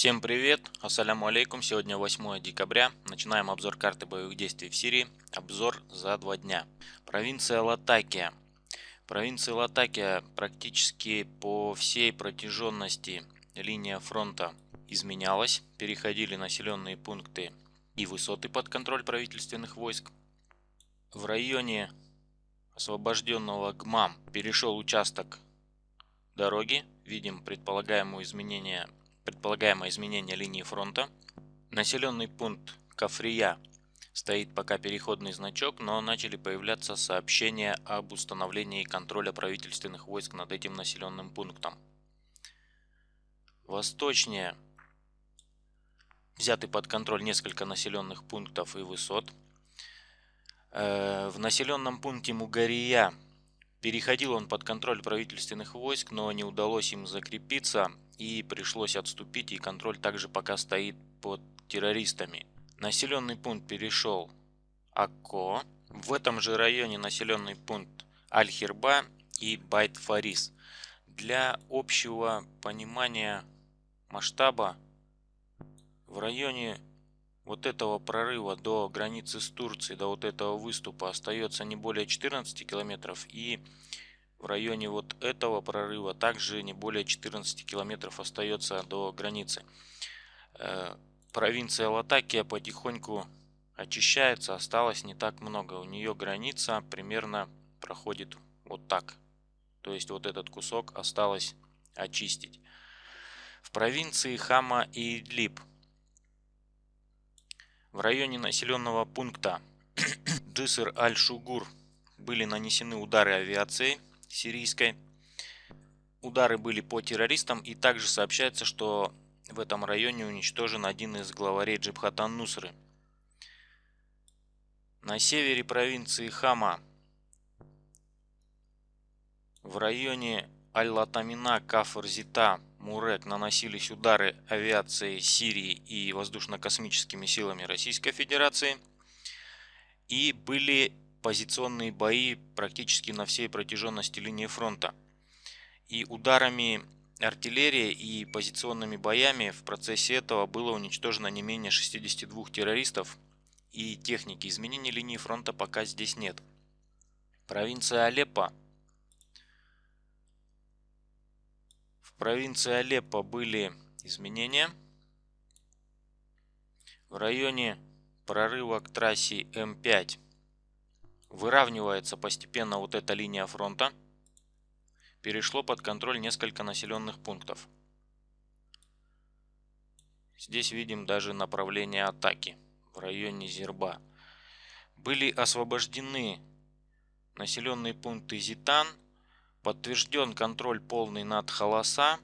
Всем привет, ассаляму алейкум, сегодня 8 декабря, начинаем обзор карты боевых действий в Сирии, обзор за два дня. Провинция Латакия. Провинция Латакия практически по всей протяженности линия фронта изменялась, переходили населенные пункты и высоты под контроль правительственных войск. В районе освобожденного ГМАМ перешел участок дороги, видим предполагаемое изменение предполагаемое изменение линии фронта. Населенный пункт Кафрия стоит пока переходный значок, но начали появляться сообщения об установлении контроля правительственных войск над этим населенным пунктом. Восточнее взяты под контроль несколько населенных пунктов и высот. Э, в населенном пункте Мугария переходил он под контроль правительственных войск, но не удалось им закрепиться и пришлось отступить, и контроль также пока стоит под террористами. Населенный пункт перешел Акко. В этом же районе населенный пункт Аль-Хирба и Байт-Фарис. Для общего понимания масштаба в районе вот этого прорыва до границы с Турцией, до вот этого выступа остается не более 14 километров и в районе вот этого прорыва также не более 14 километров остается до границы. Э, провинция Латакия потихоньку очищается, осталось не так много. У нее граница примерно проходит вот так. То есть вот этот кусок осталось очистить. В провинции Хама и Идлиб в районе населенного пункта Джиср Аль-Шугур были нанесены удары авиацией сирийской. Удары были по террористам и также сообщается, что в этом районе уничтожен один из главарей Джибхатан Нусры. На севере провинции Хама в районе Аль-Латамина, Кафр-Зита, Мурек наносились удары авиации Сирии и воздушно-космическими силами Российской Федерации и были позиционные бои практически на всей протяженности линии фронта. И ударами артиллерии и позиционными боями в процессе этого было уничтожено не менее 62 террористов и техники. Изменений линии фронта пока здесь нет. Провинция Алеппо. В провинции Алеппо были изменения. В районе прорыва к трассе М5 Выравнивается постепенно вот эта линия фронта. Перешло под контроль несколько населенных пунктов. Здесь видим даже направление атаки в районе Зерба. Были освобождены населенные пункты Зитан. Подтвержден контроль полный над Халаса.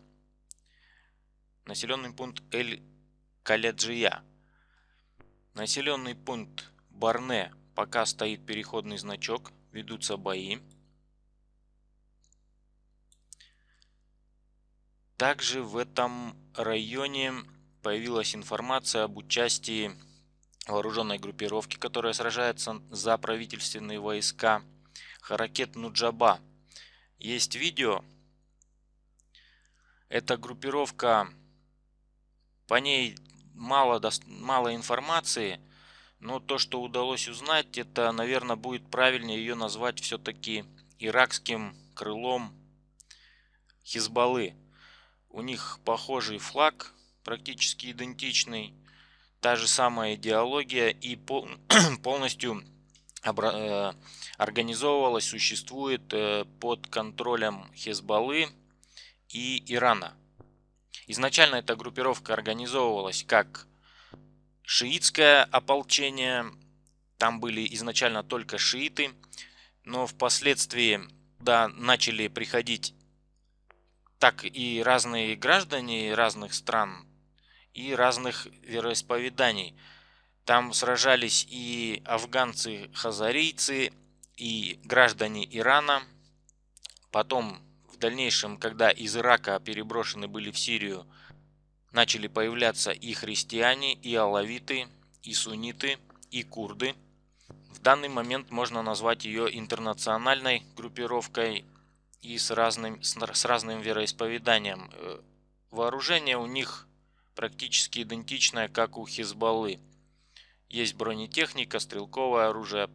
Населенный пункт Эль-Каляджия. Населенный пункт Барне Пока стоит переходный значок, ведутся бои. Также в этом районе появилась информация об участии вооруженной группировки, которая сражается за правительственные войска. Харакет Нуджаба. Есть видео. Эта группировка, по ней мало, мало информации. Но то, что удалось узнать, это, наверное, будет правильнее ее назвать все-таки иракским крылом Хизбаллы. У них похожий флаг, практически идентичный, та же самая идеология и полностью э, организовывалась, существует э, под контролем Хизбаллы и Ирана. Изначально эта группировка организовывалась как шиитское ополчение. Там были изначально только шииты, но впоследствии да, начали приходить так и разные граждане разных стран и разных вероисповеданий. Там сражались и афганцы-хазарийцы, и граждане Ирана. Потом, в дальнейшем, когда из Ирака переброшены были в Сирию начали появляться и христиане, и алавиты, и сунниты, и курды. В данный момент можно назвать ее интернациональной группировкой и с разным, с разным вероисповеданием. Э, вооружение у них практически идентичная, как у Хизбаллы. Есть бронетехника, стрелковое оружие,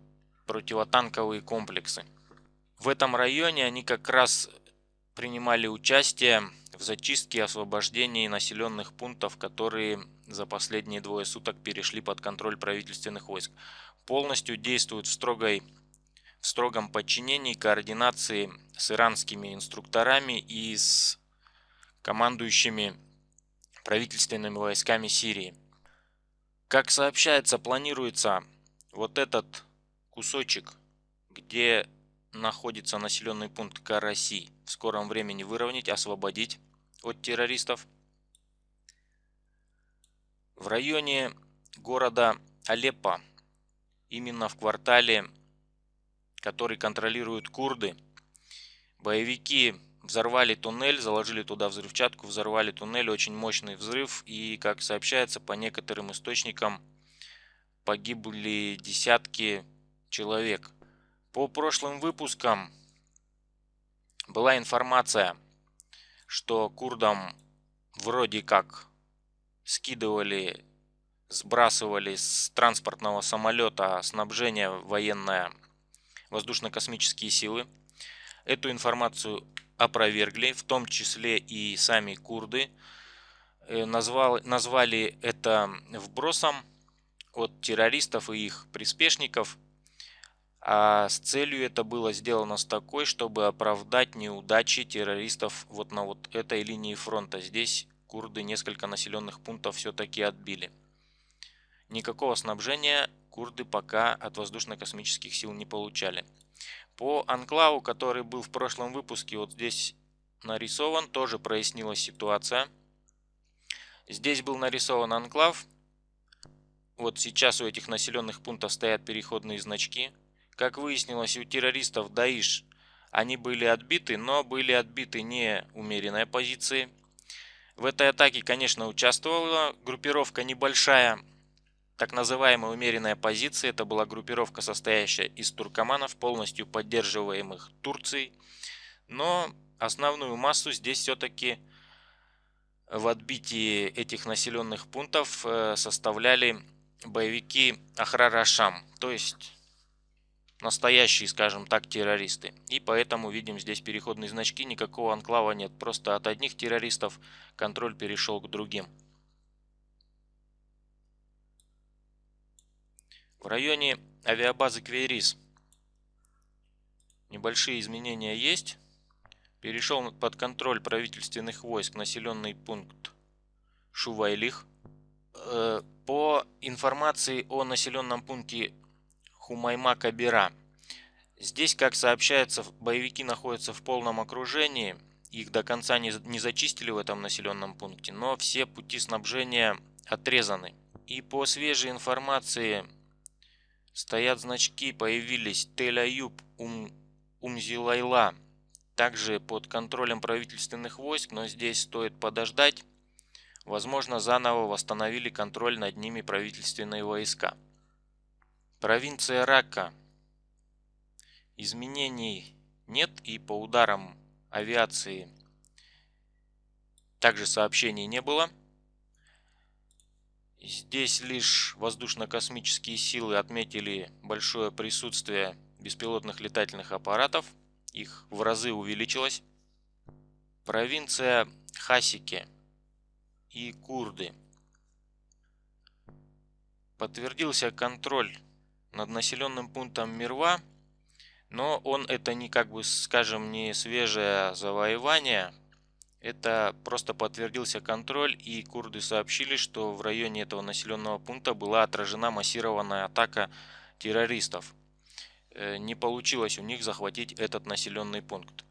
противотанковые комплексы. В этом районе они как раз принимали участие в зачистке и освобождении населенных пунктов, которые за последние двое суток перешли под контроль правительственных войск. Полностью действуют в, строгой, в строгом подчинении координации с иранскими инструкторами и с командующими правительственными войсками Сирии. Как сообщается, планируется вот этот кусочек, где находится населенный пункт Караси, в скором времени выровнять, освободить от террористов. В районе города Алеппо, именно в квартале, который контролируют курды, боевики взорвали туннель, заложили туда взрывчатку, взорвали туннель, очень мощный взрыв и, как сообщается по некоторым источникам, погибли десятки человек. По прошлым выпускам была информация, что курдам вроде как скидывали, сбрасывали с транспортного самолета снабжение военное воздушно-космические силы. Эту информацию опровергли, в том числе и сами курды. Э, назвал, назвали это вбросом от террористов и их приспешников. А с целью это было сделано с такой, чтобы оправдать неудачи террористов вот на вот этой линии фронта. Здесь курды несколько населенных пунктов все-таки отбили. Никакого снабжения курды пока от воздушно-космических сил не получали. По анклаву, который был в прошлом выпуске, вот здесь нарисован, тоже прояснилась ситуация. Здесь был нарисован анклав. Вот сейчас у этих населенных пунктов стоят переходные значки. Как выяснилось, у террористов Даиш они были отбиты, но были отбиты не умеренной позиции. В этой атаке, конечно, участвовала группировка небольшая, так называемая умеренная позиция. Это была группировка, состоящая из туркоманов, полностью поддерживаемых Турцией. Но основную массу здесь все-таки в отбитии этих населенных пунктов э, составляли боевики Ахрарашам, то есть настоящие, скажем так, террористы. И поэтому видим здесь переходные значки, никакого анклава нет, просто от одних террористов контроль перешел к другим. В районе авиабазы Квейрис небольшие изменения есть. Перешел под контроль правительственных войск населенный пункт Шувайлих. Э, по информации о населенном пункте Хумайма-Кабира. Здесь, как сообщается, боевики находятся в полном окружении. Их до конца не, не зачистили в этом населенном пункте, но все пути снабжения отрезаны. И по свежей информации стоят значки, появились Тель-Аюб, Ум, Умзилайла, также под контролем правительственных войск, но здесь стоит подождать. Возможно, заново восстановили контроль над ними правительственные войска. Провинция Рака. Изменений нет и по ударам авиации также сообщений не было. Здесь лишь воздушно-космические силы отметили большое присутствие беспилотных летательных аппаратов. Их в разы увеличилось. Провинция Хасики и Курды. Подтвердился контроль над населенным пунктом Мирва, но он это не как бы, скажем, не свежее завоевание, это просто подтвердился контроль и курды сообщили, что в районе этого населенного пункта была отражена массированная атака террористов. Э, не получилось у них захватить этот населенный пункт.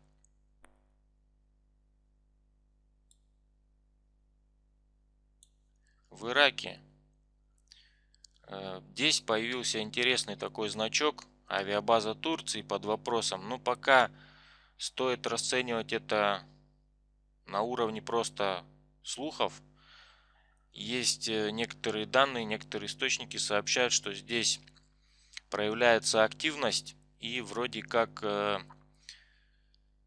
В Ираке здесь появился интересный такой значок авиабаза Турции под вопросом. Но ну, пока стоит расценивать это на уровне просто слухов. Есть э, некоторые данные, некоторые источники сообщают, что здесь проявляется активность и вроде как э,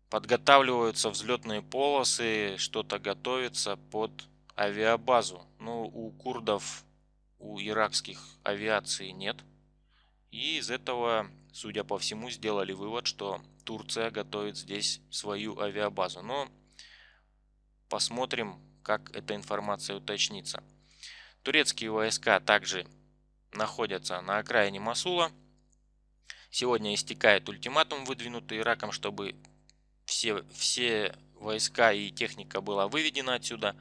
подготавливаются взлетные полосы, что-то готовится под авиабазу. но у курдов, у иракских авиации нет. И из этого, судя по всему, сделали вывод, что Турция готовит здесь свою авиабазу. Но посмотрим, как эта информация уточнится. Турецкие войска также находятся на окраине Масула. Сегодня истекает ультиматум, выдвинутый Ираком, чтобы все, все войска и техника была выведена отсюда.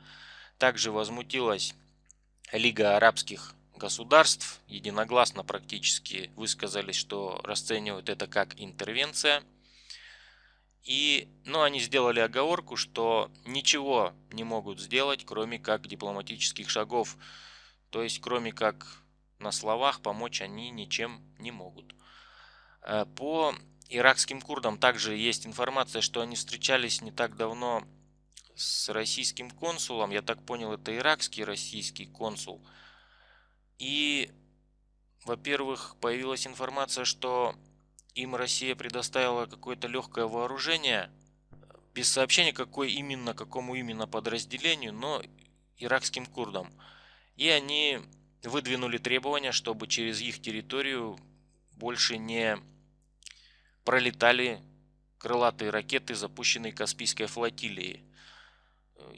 Также возмутилась Лига арабских государств. Единогласно практически высказались, что расценивают это как интервенция. И, ну, они сделали оговорку, что ничего не могут сделать, кроме как дипломатических шагов. То есть, кроме как на словах помочь они ничем не могут. Э, по иракским курдам также есть информация, что они встречались не так давно с российским консулом. Я так понял, это иракский российский консул. И, во-первых, появилась информация, что им Россия предоставила какое-то легкое вооружение, без сообщения, какой именно, какому именно подразделению, но иракским курдам. И они выдвинули требования, чтобы через их территорию больше не пролетали крылатые ракеты, запущенные Каспийской флотилией.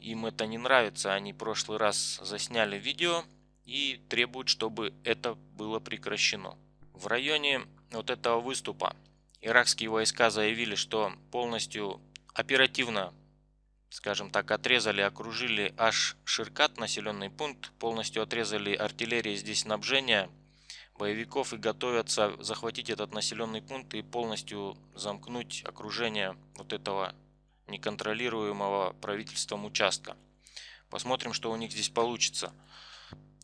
Им это не нравится, они в прошлый раз засняли видео и требуют, чтобы это было прекращено. В районе вот этого выступа иракские войска заявили, что полностью оперативно, скажем так, отрезали, окружили аж Ширкат, населенный пункт, полностью отрезали артиллерии здесь снабжения боевиков и готовятся захватить этот населенный пункт и полностью замкнуть окружение вот этого неконтролируемого правительством участка. Посмотрим, что у них здесь получится.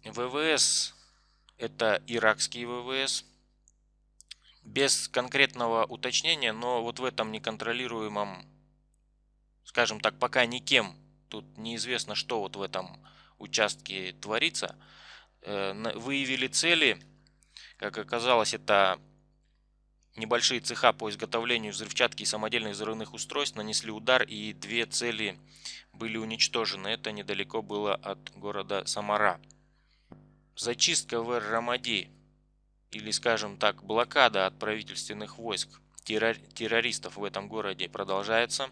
ВВС это иракский ВВС. Без конкретного уточнения, но вот в этом неконтролируемом, скажем так, пока никем, тут неизвестно, что вот в этом участке творится, э, выявили цели как оказалось, это небольшие цеха по изготовлению взрывчатки и самодельных взрывных устройств нанесли удар и две цели были уничтожены. Это недалеко было от города Самара. Зачистка в Эр-Рамади или, скажем так, блокада от правительственных войск террористов в этом городе продолжается.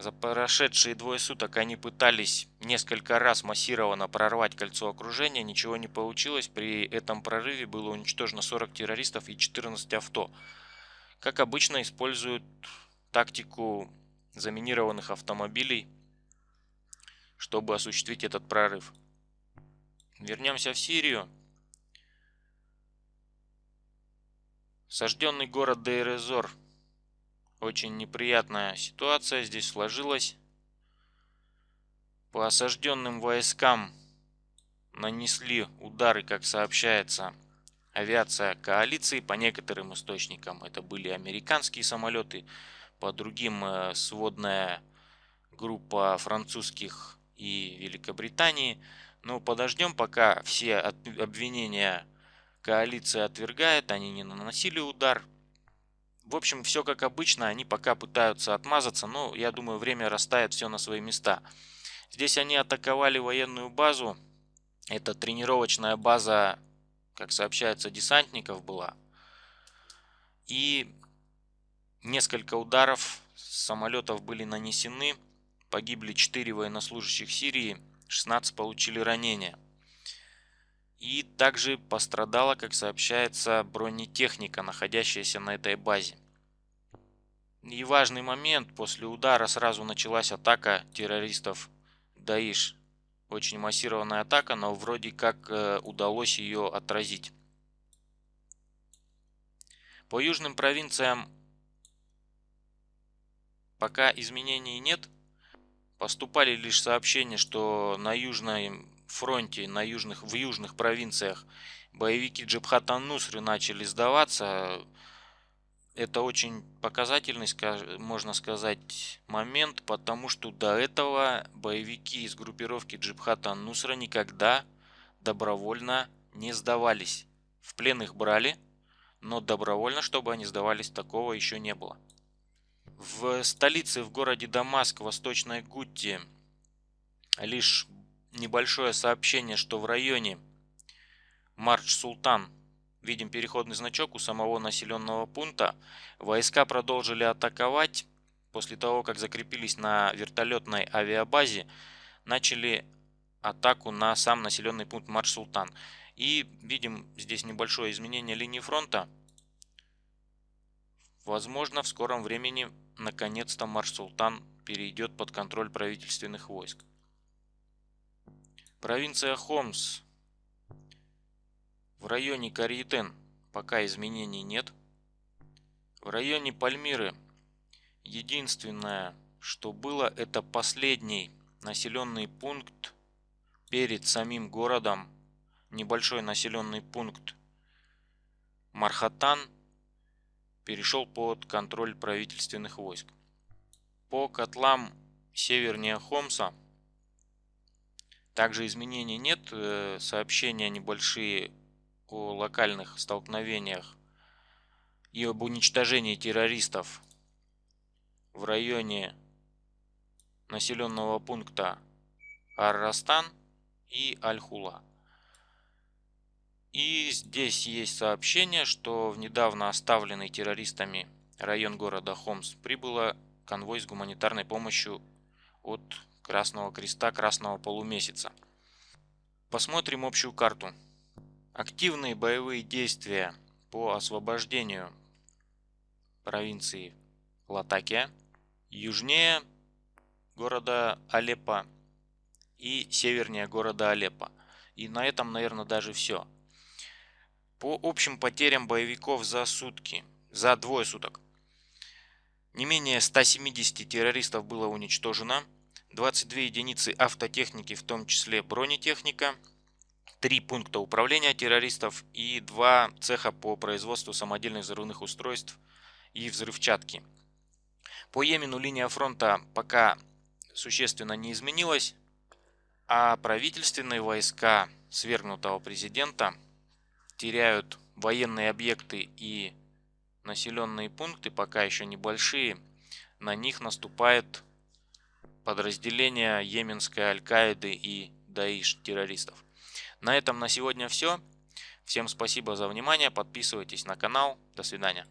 За прошедшие двое суток они пытались несколько раз массированно прорвать кольцо окружения, ничего не получилось. При этом прорыве было уничтожено 40 террористов и 14 авто. Как обычно, используют тактику заминированных автомобилей, чтобы осуществить этот прорыв. Вернемся в Сирию. Сожденный город Дейрезор – очень неприятная ситуация здесь сложилась. По осажденным войскам нанесли удары, как сообщается, авиация коалиции. По некоторым источникам это были американские самолеты, по другим э, сводная группа французских и Великобритании. Но подождем, пока все обвинения коалиция отвергает, они не наносили удар. В общем, все как обычно, они пока пытаются отмазаться, но я думаю, время расставит все на свои места. Здесь они атаковали военную базу. Это тренировочная база, как сообщается, десантников была. И несколько ударов самолетов были нанесены. Погибли 4 военнослужащих Сирии, 16 получили ранения. И также пострадала, как сообщается, бронетехника, находящаяся на этой базе. И важный момент, после удара сразу началась атака террористов Даиш. Очень массированная атака, но вроде как э, удалось ее отразить. По южным провинциям пока изменений нет. Поступали лишь сообщения, что на южной фронте, на южных, в южных провинциях боевики Джабхат Ан-Нусры начали сдаваться. Это очень показательный, можно сказать, момент, потому что до этого боевики из группировки Джабхат Ан-Нусра никогда добровольно не сдавались. В плен их брали, но добровольно, чтобы они сдавались, такого еще не было. В столице, в городе Дамаск, Восточной Гутти, лишь небольшое сообщение, что в районе Марч-Султан видим переходный значок у самого населенного пункта. Войска продолжили атаковать. После того, как закрепились на вертолетной авиабазе, начали атаку на сам населенный пункт Марш-Султан. И видим здесь небольшое изменение линии фронта. Возможно, в скором времени наконец-то Марш-Султан перейдет под контроль правительственных войск. Провинция Хомс. В районе Кариетен пока изменений нет. В районе Пальмиры единственное, что было, это последний населенный пункт перед самим городом, небольшой населенный пункт Мархатан перешел под контроль правительственных войск. По котлам севернее Хомса также изменений нет, э, сообщения небольшие о локальных столкновениях и об уничтожении террористов в районе населенного пункта Ар-Растан и Аль-Хула. И здесь есть сообщение, что в недавно оставленный террористами район города Хомс прибыло конвой с гуманитарной помощью от Красного Креста Красного Полумесяца. Посмотрим общую карту. Активные боевые действия по освобождению провинции Латакия, южнее города Алеппо и севернее города Алеппо. И на этом, наверное, даже все. По общим потерям боевиков за сутки, за двое суток, не менее 170 террористов было уничтожено, 22 единицы автотехники, в том числе бронетехника, 3 пункта управления террористов и 2 цеха по производству самодельных взрывных устройств и взрывчатки. По Йемену линия фронта пока существенно не изменилась, а правительственные войска свергнутого президента теряют военные объекты и населенные пункты, пока еще небольшие, на них наступает подразделение Йеменской Аль-Каиды и Даиш террористов. На этом на сегодня все. Всем спасибо за внимание. Подписывайтесь на канал. До свидания.